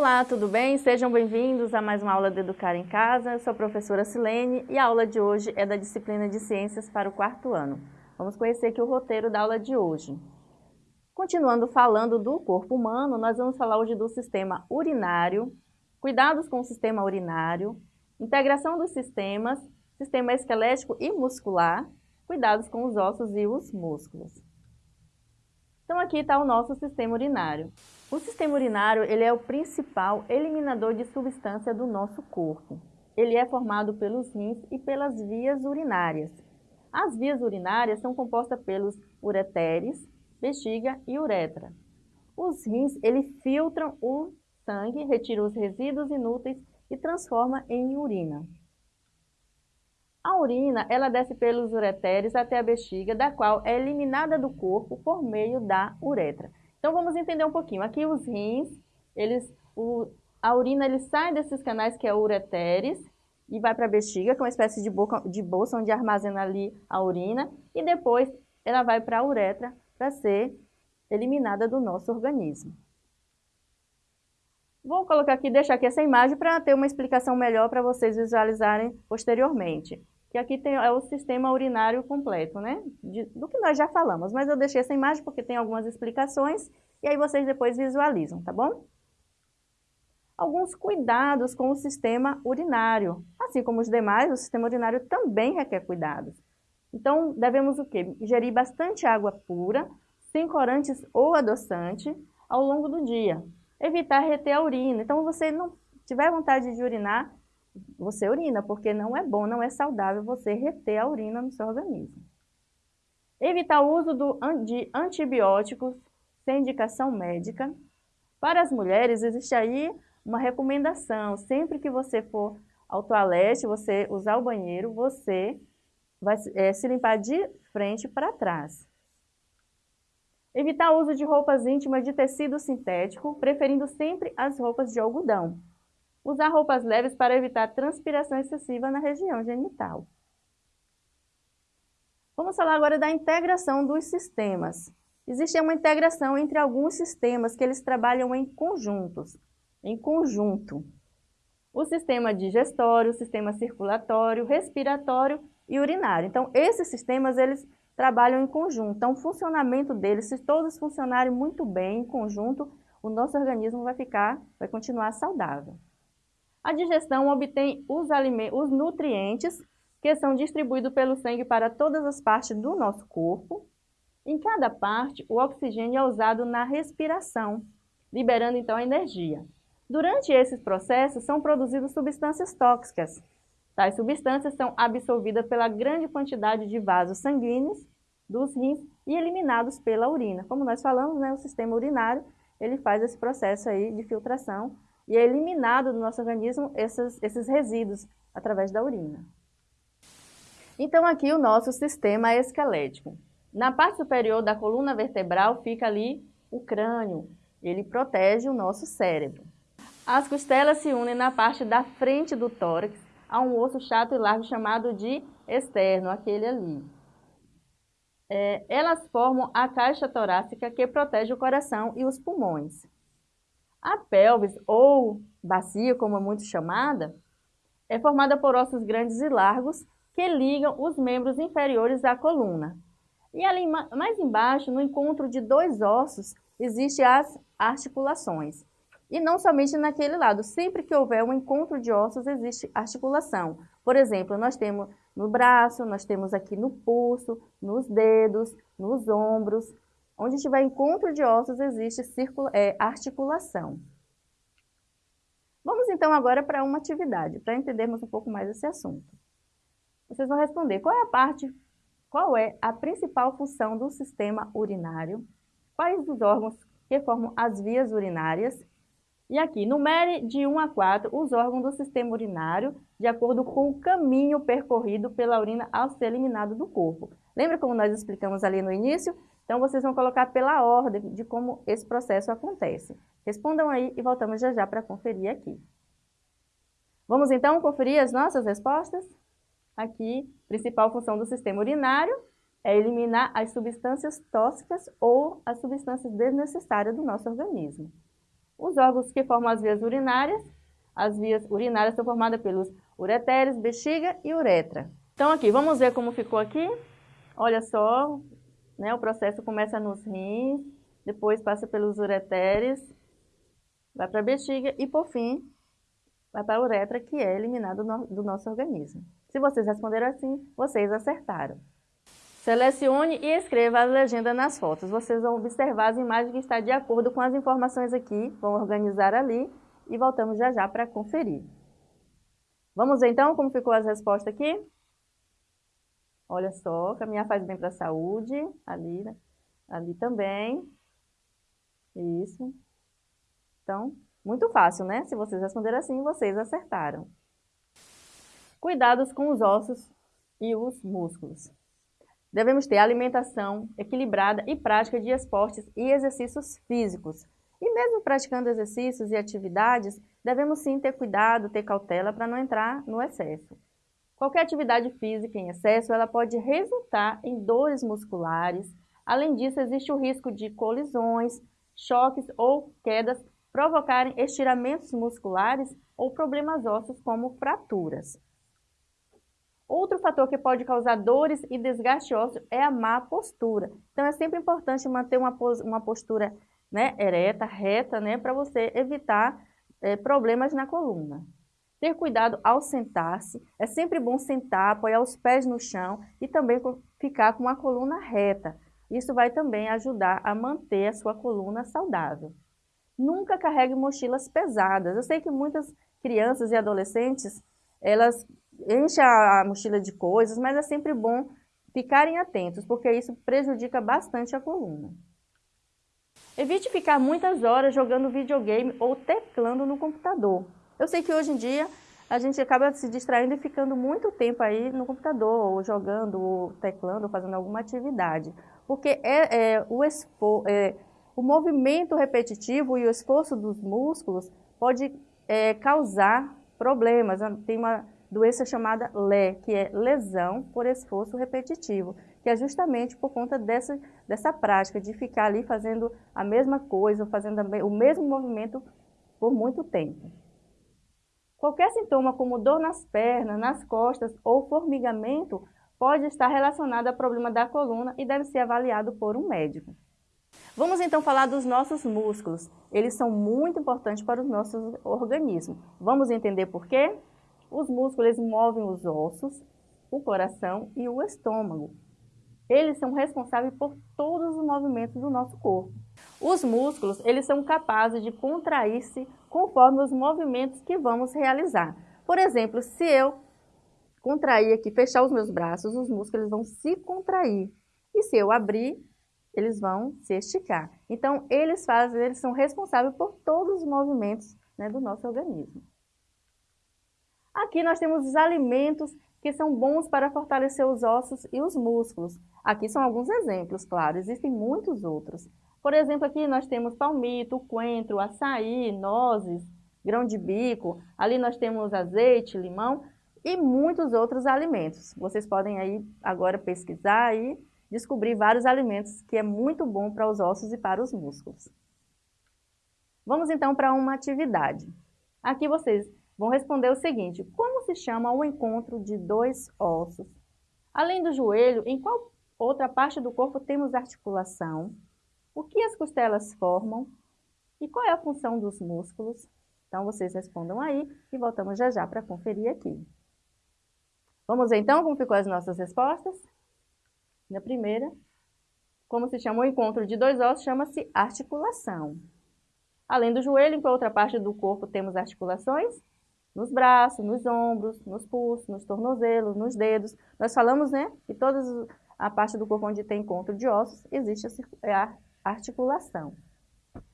Olá, tudo bem? Sejam bem-vindos a mais uma aula de Educar em Casa. Eu sou a professora Silene e a aula de hoje é da disciplina de Ciências para o quarto ano. Vamos conhecer aqui o roteiro da aula de hoje. Continuando falando do corpo humano, nós vamos falar hoje do sistema urinário, cuidados com o sistema urinário, integração dos sistemas, sistema esquelético e muscular, cuidados com os ossos e os músculos. Então aqui está o nosso sistema urinário. O sistema urinário ele é o principal eliminador de substância do nosso corpo. Ele é formado pelos rins e pelas vias urinárias. As vias urinárias são compostas pelos ureteres, bexiga e uretra. Os rins ele filtram o sangue, retira os resíduos inúteis e transforma em urina. A urina, ela desce pelos ureteres até a bexiga, da qual é eliminada do corpo por meio da uretra. Então vamos entender um pouquinho. Aqui os rins, eles, o, a urina ele sai desses canais que é o ureteres e vai para a bexiga, que é uma espécie de, boca, de bolsa onde armazena ali a urina, e depois ela vai para a uretra para ser eliminada do nosso organismo. Vou colocar aqui, deixar aqui essa imagem para ter uma explicação melhor para vocês visualizarem posteriormente que aqui tem, é o sistema urinário completo, né? De, do que nós já falamos, mas eu deixei essa imagem porque tem algumas explicações e aí vocês depois visualizam, tá bom? Alguns cuidados com o sistema urinário. Assim como os demais, o sistema urinário também requer cuidados. Então, devemos o quê? Ingerir bastante água pura, sem corantes ou adoçante, ao longo do dia. Evitar reter a urina. Então, você não tiver vontade de urinar, você urina, porque não é bom, não é saudável você reter a urina no seu organismo. Evitar o uso do, de antibióticos sem indicação médica. Para as mulheres, existe aí uma recomendação, sempre que você for ao toalete, você usar o banheiro, você vai é, se limpar de frente para trás. Evitar o uso de roupas íntimas de tecido sintético, preferindo sempre as roupas de algodão. Usar roupas leves para evitar transpiração excessiva na região genital. Vamos falar agora da integração dos sistemas. Existe uma integração entre alguns sistemas que eles trabalham em conjuntos, em conjunto. O sistema digestório, o sistema circulatório, respiratório e urinário. Então, esses sistemas, eles trabalham em conjunto. Então, o funcionamento deles, se todos funcionarem muito bem em conjunto, o nosso organismo vai ficar, vai continuar saudável. A digestão obtém os, os nutrientes que são distribuídos pelo sangue para todas as partes do nosso corpo. Em cada parte, o oxigênio é usado na respiração, liberando então a energia. Durante esses processos, são produzidas substâncias tóxicas. Tais substâncias são absorvidas pela grande quantidade de vasos sanguíneos dos rins e eliminados pela urina. Como nós falamos, né, o sistema urinário ele faz esse processo aí de filtração e é eliminado do nosso organismo esses, esses resíduos através da urina. Então aqui o nosso sistema esquelético. Na parte superior da coluna vertebral fica ali o crânio, ele protege o nosso cérebro. As costelas se unem na parte da frente do tórax a um osso chato e largo chamado de externo, aquele ali. É, elas formam a caixa torácica que protege o coração e os pulmões. A pelvis, ou bacia, como é muito chamada, é formada por ossos grandes e largos que ligam os membros inferiores à coluna. E ali mais embaixo, no encontro de dois ossos, existem as articulações. E não somente naquele lado, sempre que houver um encontro de ossos, existe articulação. Por exemplo, nós temos no braço, nós temos aqui no pulso, nos dedos, nos ombros, Onde tiver encontro de ossos, existe é, articulação. Vamos então agora para uma atividade, para entendermos um pouco mais esse assunto. Vocês vão responder qual é a parte, qual é a principal função do sistema urinário, quais os órgãos que formam as vias urinárias, e aqui, numere de 1 a 4 os órgãos do sistema urinário, de acordo com o caminho percorrido pela urina ao ser eliminado do corpo. Lembra como nós explicamos ali no início? Então, vocês vão colocar pela ordem de como esse processo acontece. Respondam aí e voltamos já já para conferir aqui. Vamos então conferir as nossas respostas? Aqui, principal função do sistema urinário é eliminar as substâncias tóxicas ou as substâncias desnecessárias do nosso organismo. Os órgãos que formam as vias urinárias, as vias urinárias são formadas pelos ureteres, bexiga e uretra. Então aqui, vamos ver como ficou aqui? Olha só, né, o processo começa nos rins, depois passa pelos ureteres, vai para a bexiga e, por fim, vai para a uretra, que é eliminado do nosso organismo. Se vocês responderam assim, vocês acertaram. Selecione e escreva a legenda nas fotos. Vocês vão observar as imagens que estão de acordo com as informações aqui, vão organizar ali e voltamos já já para conferir. Vamos ver então como ficou as respostas aqui? Olha só, caminhar faz bem para a saúde, ali, né? ali também. Isso. Então, muito fácil, né? Se vocês responderam assim, vocês acertaram. Cuidados com os ossos e os músculos. Devemos ter alimentação equilibrada e prática de esportes e exercícios físicos. E mesmo praticando exercícios e atividades, devemos sim ter cuidado, ter cautela para não entrar no excesso. Qualquer atividade física em excesso, ela pode resultar em dores musculares. Além disso, existe o risco de colisões, choques ou quedas provocarem estiramentos musculares ou problemas ósseos como fraturas. Outro fator que pode causar dores e desgaste ósseo é a má postura. Então é sempre importante manter uma, uma postura né, ereta, reta, né, para você evitar é, problemas na coluna. Ter cuidado ao sentar-se, é sempre bom sentar, apoiar os pés no chão e também ficar com a coluna reta. Isso vai também ajudar a manter a sua coluna saudável. Nunca carregue mochilas pesadas. Eu sei que muitas crianças e adolescentes, elas enchem a mochila de coisas, mas é sempre bom ficarem atentos, porque isso prejudica bastante a coluna. Evite ficar muitas horas jogando videogame ou teclando no computador. Eu sei que hoje em dia a gente acaba se distraindo e ficando muito tempo aí no computador, ou jogando, ou teclando, ou fazendo alguma atividade. Porque é, é o, expo, é, o movimento repetitivo e o esforço dos músculos pode é, causar problemas. Tem uma doença chamada LE, que é lesão por esforço repetitivo, que é justamente por conta dessa, dessa prática de ficar ali fazendo a mesma coisa, fazendo o mesmo movimento por muito tempo. Qualquer sintoma como dor nas pernas, nas costas ou formigamento pode estar relacionado a problema da coluna e deve ser avaliado por um médico. Vamos então falar dos nossos músculos. Eles são muito importantes para o nosso organismo. Vamos entender por quê? Os músculos movem os ossos, o coração e o estômago. Eles são responsáveis por todos os movimentos do nosso corpo. Os músculos, eles são capazes de contrair-se conforme os movimentos que vamos realizar. Por exemplo, se eu contrair aqui, fechar os meus braços, os músculos vão se contrair. E se eu abrir, eles vão se esticar. Então, eles fazem, eles são responsáveis por todos os movimentos né, do nosso organismo. Aqui nós temos os alimentos que são bons para fortalecer os ossos e os músculos. Aqui são alguns exemplos, claro, existem muitos outros. Por exemplo, aqui nós temos palmito, coentro, açaí, nozes, grão de bico, ali nós temos azeite, limão e muitos outros alimentos. Vocês podem aí agora pesquisar e descobrir vários alimentos que é muito bom para os ossos e para os músculos. Vamos então para uma atividade. Aqui vocês vão responder o seguinte, como se chama o encontro de dois ossos? Além do joelho, em qual outra parte do corpo temos articulação? O que as costelas formam? E qual é a função dos músculos? Então, vocês respondam aí e voltamos já já para conferir aqui. Vamos ver então como ficou as nossas respostas? Na primeira, como se chama o encontro de dois ossos, chama-se articulação. Além do joelho, em qual outra parte do corpo temos articulações? Nos braços, nos ombros, nos pulsos, nos tornozelos, nos dedos. Nós falamos, né, que toda a parte do corpo onde tem encontro de ossos existe a articulação.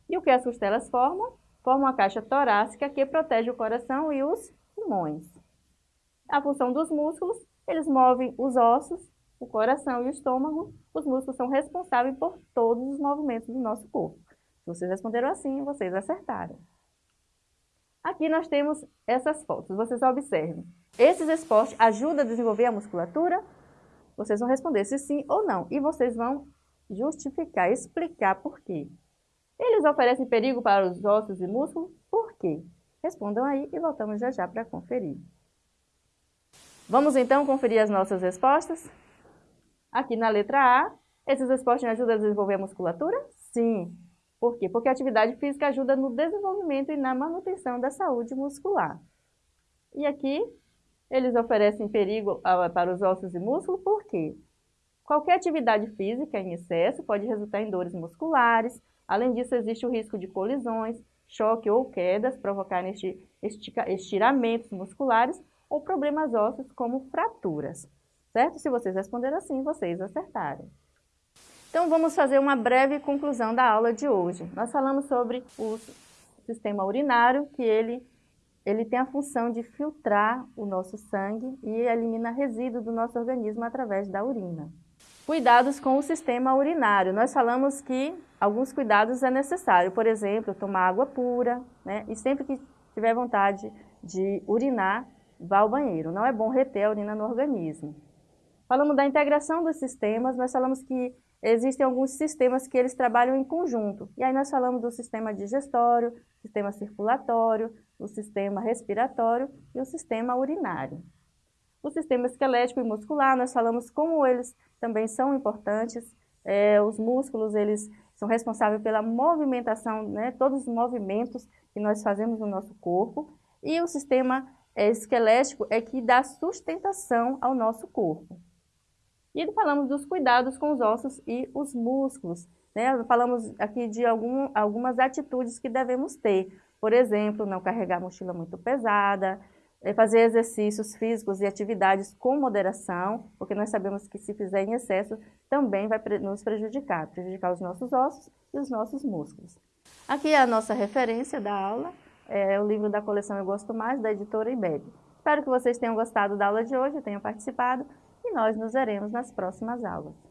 E o que as costelas formam? Formam a caixa torácica que protege o coração e os pulmões. A função dos músculos, eles movem os ossos, o coração e o estômago. Os músculos são responsáveis por todos os movimentos do nosso corpo. Se vocês responderam assim, vocês acertaram. Aqui nós temos essas fotos, vocês observem. Esses esportes ajudam a desenvolver a musculatura? Vocês vão responder se sim ou não. E vocês vão justificar, explicar por quê. Eles oferecem perigo para os ossos e músculos? Por quê? Respondam aí e voltamos já já para conferir. Vamos então conferir as nossas respostas? Aqui na letra A, esses esportes ajudam a desenvolver a musculatura? Sim. Por quê? Porque a atividade física ajuda no desenvolvimento e na manutenção da saúde muscular. E aqui, eles oferecem perigo para os ossos e músculos, por quê? Qualquer atividade física em excesso pode resultar em dores musculares, além disso existe o risco de colisões, choque ou quedas, provocarem estiramentos musculares ou problemas ósseos como fraturas, certo? Se vocês responderam assim, vocês acertaram. Então vamos fazer uma breve conclusão da aula de hoje. Nós falamos sobre o sistema urinário, que ele, ele tem a função de filtrar o nosso sangue e elimina resíduos do nosso organismo através da urina. Cuidados com o sistema urinário. Nós falamos que alguns cuidados é necessário, por exemplo, tomar água pura, né? e sempre que tiver vontade de urinar, vá ao banheiro. Não é bom reter a urina no organismo. Falamos da integração dos sistemas, nós falamos que existem alguns sistemas que eles trabalham em conjunto. E aí nós falamos do sistema digestório, sistema circulatório, o sistema respiratório e o sistema urinário. O sistema esquelético e muscular, nós falamos como eles também são importantes. É, os músculos, eles são responsáveis pela movimentação, né, todos os movimentos que nós fazemos no nosso corpo. E o sistema é, esquelético é que dá sustentação ao nosso corpo. E falamos dos cuidados com os ossos e os músculos. Né? Falamos aqui de algum, algumas atitudes que devemos ter. Por exemplo, não carregar mochila muito pesada, é fazer exercícios físicos e atividades com moderação, porque nós sabemos que se fizer em excesso também vai nos prejudicar, prejudicar os nossos ossos e os nossos músculos. Aqui é a nossa referência da aula, é o livro da coleção Eu Gosto Mais, da editora IBEB. Espero que vocês tenham gostado da aula de hoje, tenham participado e nós nos veremos nas próximas aulas.